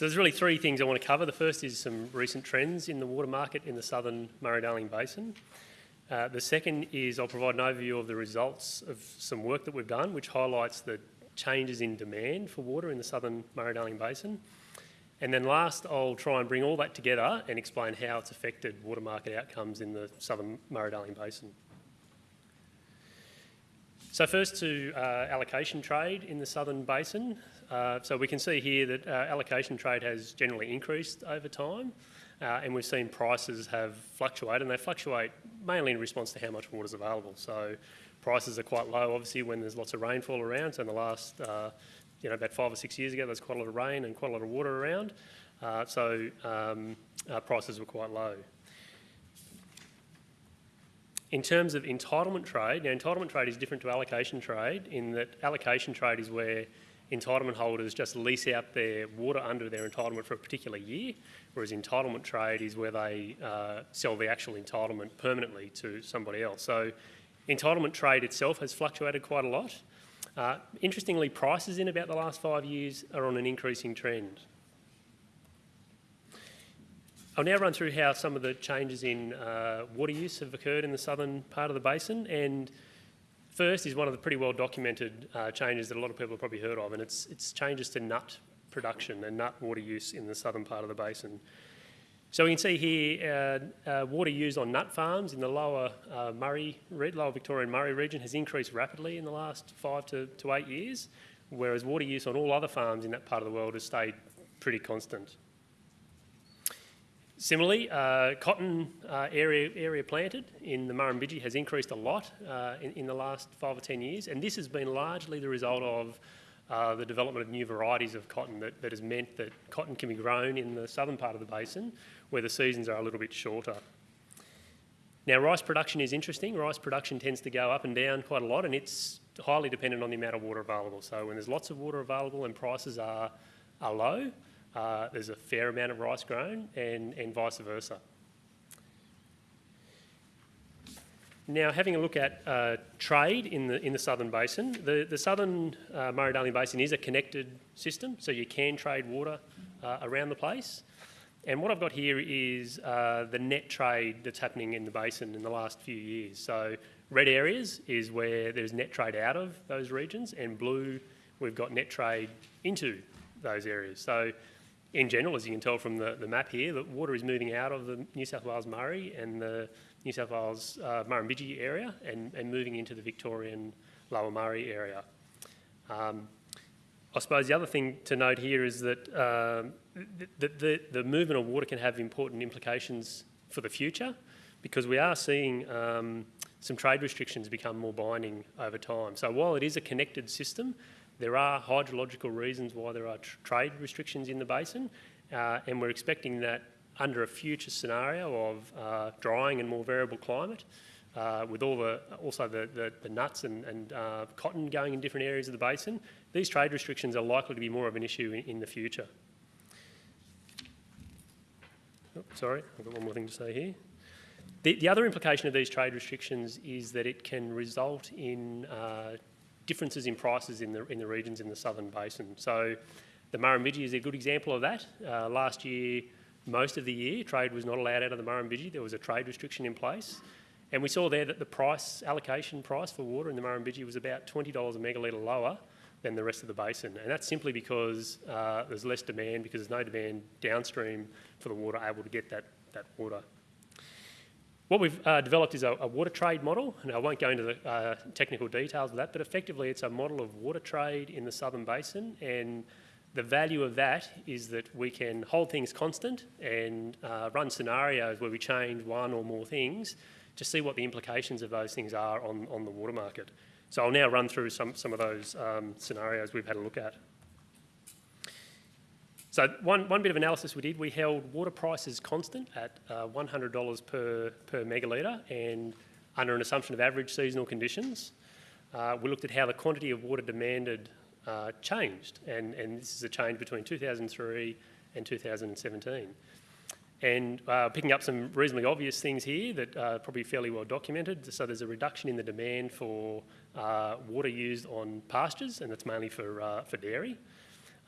So there's really three things I want to cover. The first is some recent trends in the water market in the southern Murray-Darling Basin. Uh, the second is I'll provide an overview of the results of some work that we've done, which highlights the changes in demand for water in the southern Murray-Darling Basin. And then last, I'll try and bring all that together and explain how it's affected water market outcomes in the southern Murray-Darling Basin. So first to uh, allocation trade in the southern basin. Uh, so we can see here that uh, allocation trade has generally increased over time uh, and we've seen prices have fluctuated and they fluctuate mainly in response to how much water is available. So prices are quite low obviously when there's lots of rainfall around. So in the last, uh, you know, about five or six years ago there's quite a lot of rain and quite a lot of water around. Uh, so um, prices were quite low. In terms of entitlement trade, now entitlement trade is different to allocation trade in that allocation trade is where entitlement holders just lease out their water under their entitlement for a particular year, whereas entitlement trade is where they uh, sell the actual entitlement permanently to somebody else. So entitlement trade itself has fluctuated quite a lot. Uh, interestingly, prices in about the last five years are on an increasing trend. I'll now run through how some of the changes in uh, water use have occurred in the southern part of the basin. And first is one of the pretty well documented uh, changes that a lot of people have probably heard of, and it's, it's changes to nut production and nut water use in the southern part of the basin. So we can see here uh, uh, water used on nut farms in the lower uh, Murray, lower Victorian Murray region has increased rapidly in the last five to, to eight years, whereas water use on all other farms in that part of the world has stayed pretty constant. Similarly, uh, cotton uh, area, area planted in the Murrumbidgee has increased a lot uh, in, in, the last five or 10 years, and this has been largely the result of uh, the development of new varieties of cotton that, that has meant that cotton can be grown in the southern part of the basin where the seasons are a little bit shorter. Now, rice production is interesting. Rice production tends to go up and down quite a lot, and it's highly dependent on the amount of water available. So when there's lots of water available and prices are, are low, uh, there's a fair amount of rice grown and, and vice versa. Now, having a look at uh, trade in the, in the southern basin, the, the southern uh, Murray-Darling Basin is a connected system, so you can trade water uh, around the place. And what I've got here is uh, the net trade that's happening in the basin in the last few years. So red areas is where there's net trade out of those regions, and blue, we've got net trade into those areas. So in general, as you can tell from the, the map here, that water is moving out of the New South Wales Murray and the New South Wales uh, Murrumbidgee area and, and moving into the Victorian Lower Murray area. Um, I suppose the other thing to note here is that um, the, the, the, movement of water can have important implications for the future because we are seeing um, some trade restrictions become more binding over time. So while it is a connected system, there are hydrological reasons why there are tr trade restrictions in the basin, uh, and we're expecting that under a future scenario of uh, drying and more variable climate, uh, with all the also the, the, the nuts and, and uh, cotton going in different areas of the basin, these trade restrictions are likely to be more of an issue in, in the future. Oh, sorry, I've got one more thing to say here. The, the, other implication of these trade restrictions is that it can result in uh, differences in prices in the, in the regions in the southern basin. So the Murrumbidgee is a good example of that. Uh, last year, most of the year, trade was not allowed out of the Murrumbidgee. There was a trade restriction in place. And we saw there that the price, allocation price for water in the Murrumbidgee was about $20 a megalitre lower than the rest of the basin. And that's simply because uh, there's less demand because there's no demand downstream for the water able to get that, that water. What we've uh, developed is a, a, water trade model, and I won't go into the uh, technical details of that, but effectively it's a model of water trade in the southern basin, and the value of that is that we can hold things constant and uh, run scenarios where we change one or more things to see what the implications of those things are on, on the water market. So I'll now run through some, some of those um, scenarios we've had a look at. So one, one bit of analysis we did, we held water prices constant at uh, $100 per, per megalitre and under an assumption of average seasonal conditions. Uh, we looked at how the quantity of water demanded uh, changed and, and this is a change between 2003 and 2017. And uh, picking up some reasonably obvious things here that are probably fairly well documented. So there's a reduction in the demand for uh, water used on pastures and that's mainly for, uh, for dairy.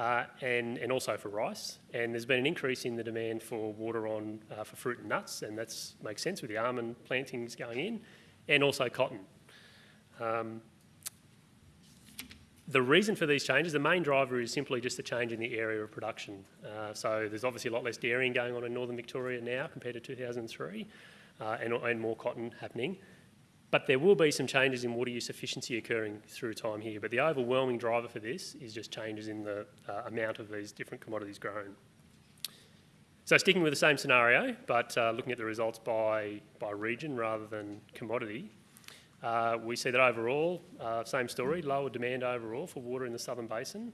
Uh, and, and also for rice. And there's been an increase in the demand for water on uh, for fruit and nuts, and that makes sense with the almond plantings going in, and also cotton. Um, the reason for these changes, the main driver is simply just the change in the area of production. Uh, so there's obviously a lot less dairying going on in northern Victoria now compared to 2003, uh, and, and more cotton happening. But there will be some changes in water use efficiency occurring through time here. But the overwhelming driver for this is just changes in the uh, amount of these different commodities grown. So sticking with the same scenario, but uh, looking at the results by, by region rather than commodity, uh, we see that overall, uh, same story, lower demand overall for water in the Southern Basin,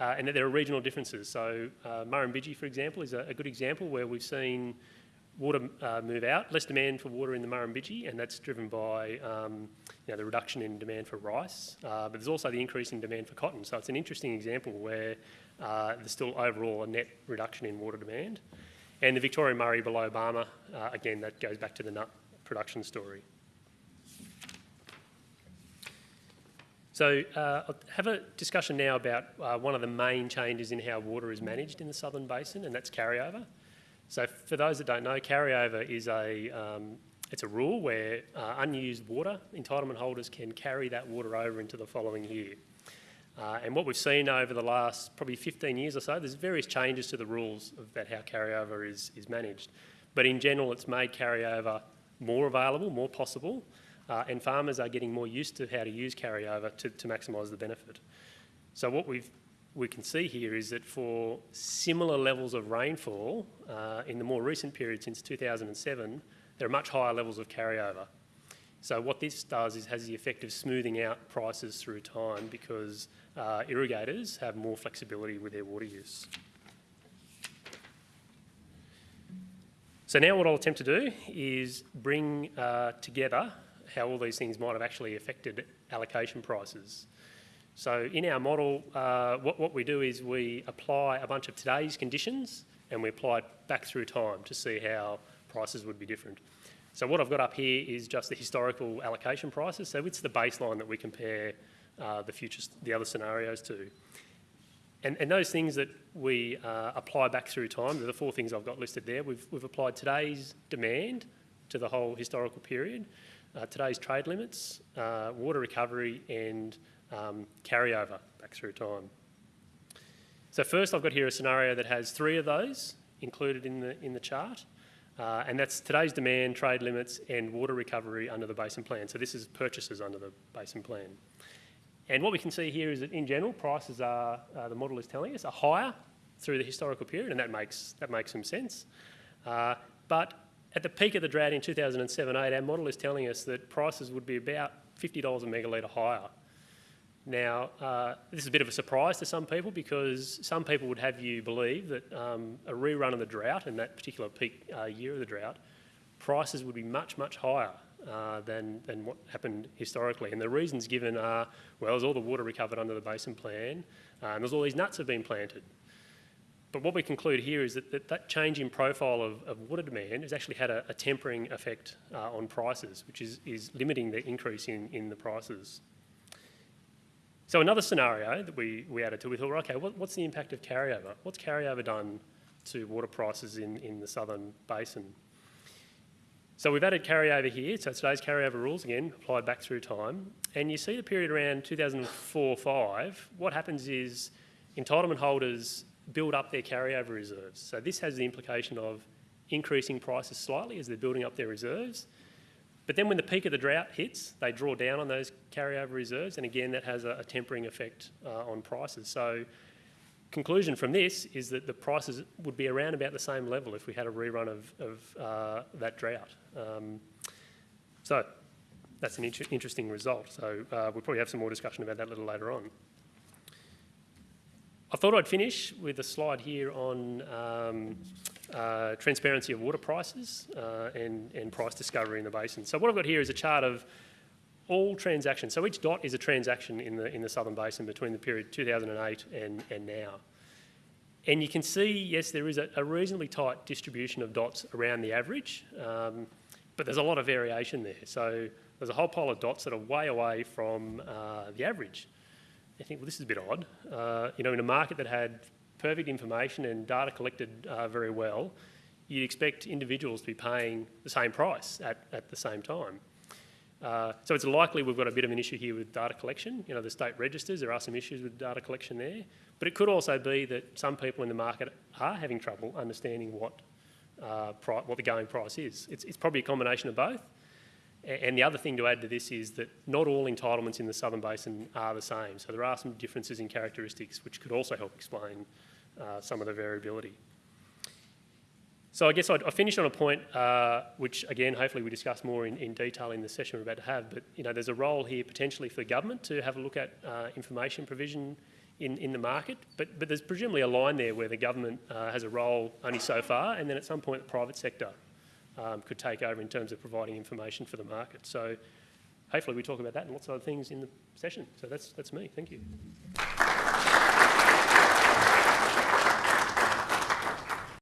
uh, and that there are regional differences. So uh, Murrumbidgee, for example, is a, a, good example where we've seen water uh, move out, less demand for water in the Murrumbidgee, and that's driven by um, you know, the reduction in demand for rice, uh, but there's also the increase in demand for cotton. So it's an interesting example where there's still overall a net reduction in water demand. And the Victoria Murray below Barmah, again, that goes back to the nut production story. So uh, I'll have a discussion now about uh, one of the main changes in how water is managed in the Southern Basin, and that's carryover. So for those that don't know, carryover is a, um, it's a rule where uh, unused water, entitlement holders can carry that water over into the following year. Uh, and what we've seen over the last probably 15 years or so, there's various changes to the rules about how carryover is, is managed. But in general, it's made carryover more available, more possible, uh, and farmers are getting more used to how to use carryover to, to maximise the benefit. So what we've, we can see here is that for similar levels of rainfall uh, in the more recent period since 2007, there are much higher levels of carryover. So what this does is has the effect of smoothing out prices through time because uh, irrigators have more flexibility with their water use. So now what I'll attempt to do is bring uh, together how all these things might have actually affected allocation prices. So in our model, uh, what, what we do is we apply a bunch of today's conditions and we apply it back through time to see how prices would be different. So what I've got up here is just the historical allocation prices. So it's the baseline that we compare uh, the future, the other scenarios to. And, and those things that we uh, apply back through time, the four things I've got listed there, we've, we've applied today's demand to the whole historical period uh, today's trade limits, uh, water recovery and um, carryover back through time. So first I've got here a scenario that has three of those included in the, in the chart. Uh, and that's today's demand, trade limits and water recovery under the basin plan. So this is purchases under the basin plan. And what we can see here is that in general, prices are, uh, the model is telling us, are higher through the historical period, and that makes, that makes some sense. Uh, but at the peak of the drought in 2007-8, our model is telling us that prices would be about $50 a megalitre higher. Now, uh, this is a bit of a surprise to some people because some people would have you believe that um, a rerun of the drought in that particular peak uh, year of the drought, prices would be much, much higher uh, than, than what happened historically. And the reasons given are, well, there's all the water recovered under the basin plan, uh, and there's all these nuts have been planted. But what we conclude here is that that, that change in profile of, of, water demand has actually had a, a tempering effect uh, on prices, which is, is limiting the increase in, in the prices. So another scenario that we, we added to, we thought, okay, what, what's the impact of carryover? What's carryover done to water prices in, in the southern basin? So we've added carryover here, so today's carryover rules again applied back through time. And you see the period around 2004-5, what happens is entitlement holders build up their carryover reserves. So this has the implication of increasing prices slightly as they're building up their reserves. But then when the peak of the drought hits, they draw down on those carryover reserves, and again, that has a, a tempering effect uh, on prices. So conclusion from this is that the prices would be around about the same level if we had a rerun of, of uh, that drought. Um, so that's an inter interesting result. So uh, we'll probably have some more discussion about that a little later on. I thought I'd finish with a slide here on um, uh, transparency of water prices uh, and, and price discovery in the basin. So what I've got here is a chart of all transactions. So each dot is a transaction in the, in the Southern Basin between the period 2008 and, and now. And you can see, yes, there is a, a reasonably tight distribution of dots around the average, um, but there's a lot of variation there. So there's a whole pile of dots that are way away from uh, the average. You think, well, this is a bit odd. Uh, you know, in a market that had perfect information and data collected uh, very well, you'd expect individuals to be paying the same price at, at the same time. Uh, so it's likely we've got a bit of an issue here with data collection. You know, the state registers, there are some issues with data collection there. But it could also be that some people in the market are having trouble understanding what, uh, what the going price is. It's, it's probably a combination of both. And the other thing to add to this is that not all entitlements in the Southern Basin are the same. So there are some differences in characteristics which could also help explain uh, some of the variability. So I guess I'd, I finished on a point uh, which, again, hopefully we discuss more in, in, detail in the session we're about to have. But you know, there's a role here potentially for government to have a look at uh, information provision in, in the market. But, but there's presumably a line there where the government uh, has a role only so far, and then at some point the private sector um, could take over in terms of providing information for the market. So hopefully we talk about that and lots of other things in the session. So that's, that's me. Thank you.